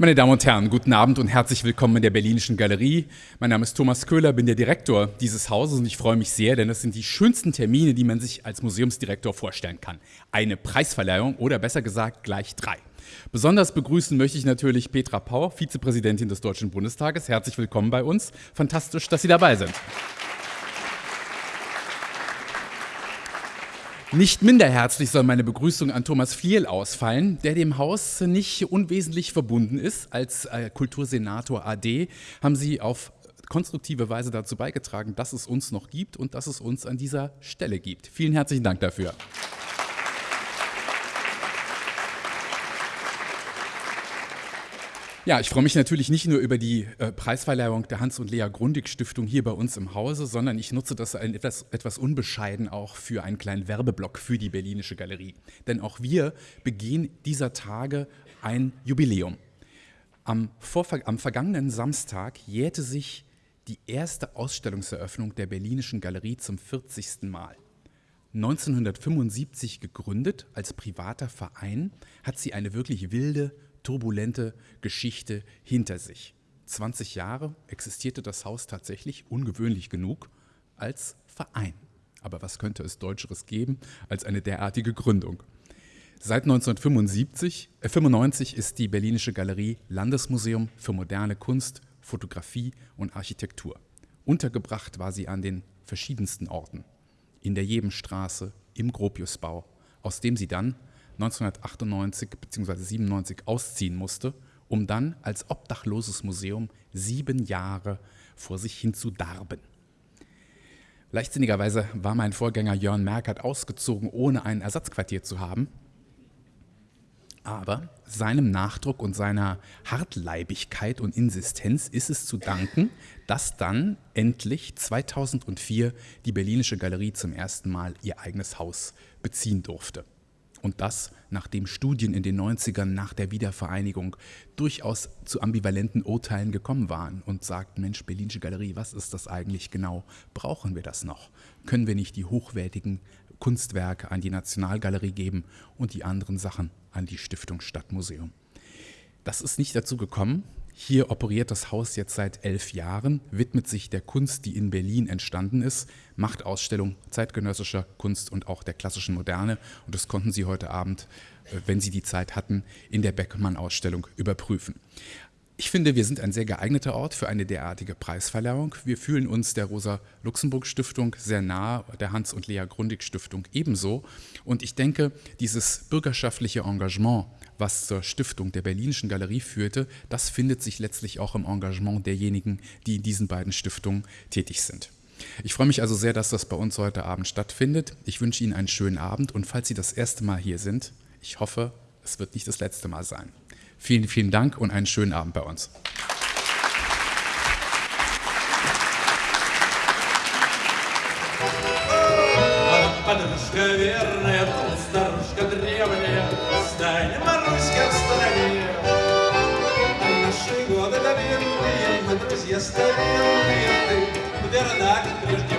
Meine Damen und Herren, guten Abend und herzlich willkommen in der Berlinischen Galerie. Mein Name ist Thomas Köhler, bin der Direktor dieses Hauses und ich freue mich sehr, denn das sind die schönsten Termine, die man sich als Museumsdirektor vorstellen kann. Eine Preisverleihung oder besser gesagt gleich drei. Besonders begrüßen möchte ich natürlich Petra Pauer, Vizepräsidentin des Deutschen Bundestages. Herzlich willkommen bei uns. Fantastisch, dass Sie dabei sind. Nicht minder herzlich soll meine Begrüßung an Thomas Fliel ausfallen, der dem Haus nicht unwesentlich verbunden ist. Als äh, Kultursenator AD haben Sie auf konstruktive Weise dazu beigetragen, dass es uns noch gibt und dass es uns an dieser Stelle gibt. Vielen herzlichen Dank dafür. Ja, ich freue mich natürlich nicht nur über die äh, Preisverleihung der Hans- und Lea Grundig Stiftung hier bei uns im Hause, sondern ich nutze das ein, etwas, etwas unbescheiden auch für einen kleinen Werbeblock für die Berlinische Galerie. Denn auch wir begehen dieser Tage ein Jubiläum. Am, vor, am vergangenen Samstag jährte sich die erste Ausstellungseröffnung der Berlinischen Galerie zum 40. Mal. 1975 gegründet als privater Verein, hat sie eine wirklich wilde turbulente Geschichte hinter sich. 20 Jahre existierte das Haus tatsächlich, ungewöhnlich genug, als Verein. Aber was könnte es Deutscheres geben als eine derartige Gründung? Seit 1995 äh 95 ist die Berlinische Galerie Landesmuseum für moderne Kunst, Fotografie und Architektur. Untergebracht war sie an den verschiedensten Orten. In der Jebenstraße, im Gropiusbau, aus dem sie dann 1998 bzw. 97 ausziehen musste, um dann als obdachloses Museum sieben Jahre vor sich hin zu darben. Leichtsinnigerweise war mein Vorgänger Jörn Merkert ausgezogen, ohne ein Ersatzquartier zu haben. Aber seinem Nachdruck und seiner Hartleibigkeit und Insistenz ist es zu danken, dass dann endlich 2004 die Berlinische Galerie zum ersten Mal ihr eigenes Haus beziehen durfte. Und das, nachdem Studien in den 90ern nach der Wiedervereinigung durchaus zu ambivalenten Urteilen gekommen waren und sagten, Mensch, Berlinische Galerie, was ist das eigentlich genau? Brauchen wir das noch? Können wir nicht die hochwertigen Kunstwerke an die Nationalgalerie geben und die anderen Sachen an die Stiftung Stadtmuseum? Das ist nicht dazu gekommen. Hier operiert das Haus jetzt seit elf Jahren, widmet sich der Kunst, die in Berlin entstanden ist, macht Ausstellungen zeitgenössischer Kunst und auch der klassischen Moderne. Und das konnten Sie heute Abend, äh, wenn Sie die Zeit hatten, in der Beckmann-Ausstellung überprüfen. Ich finde, wir sind ein sehr geeigneter Ort für eine derartige Preisverleihung. Wir fühlen uns der Rosa-Luxemburg-Stiftung sehr nah, der Hans- und Lea-Grundig-Stiftung ebenso. Und ich denke, dieses bürgerschaftliche Engagement, was zur Stiftung der Berlinischen Galerie führte, das findet sich letztlich auch im Engagement derjenigen, die in diesen beiden Stiftungen tätig sind. Ich freue mich also sehr, dass das bei uns heute Abend stattfindet. Ich wünsche Ihnen einen schönen Abend und falls Sie das erste Mal hier sind, ich hoffe, es wird nicht das letzte Mal sein. Vielen, vielen Dank und einen schönen Abend bei uns. Подружка верная, старушка древняя, Стань, Маруська, в стороне. Наши годы доверенные, мы друзья старинные, Ты верна, как прежде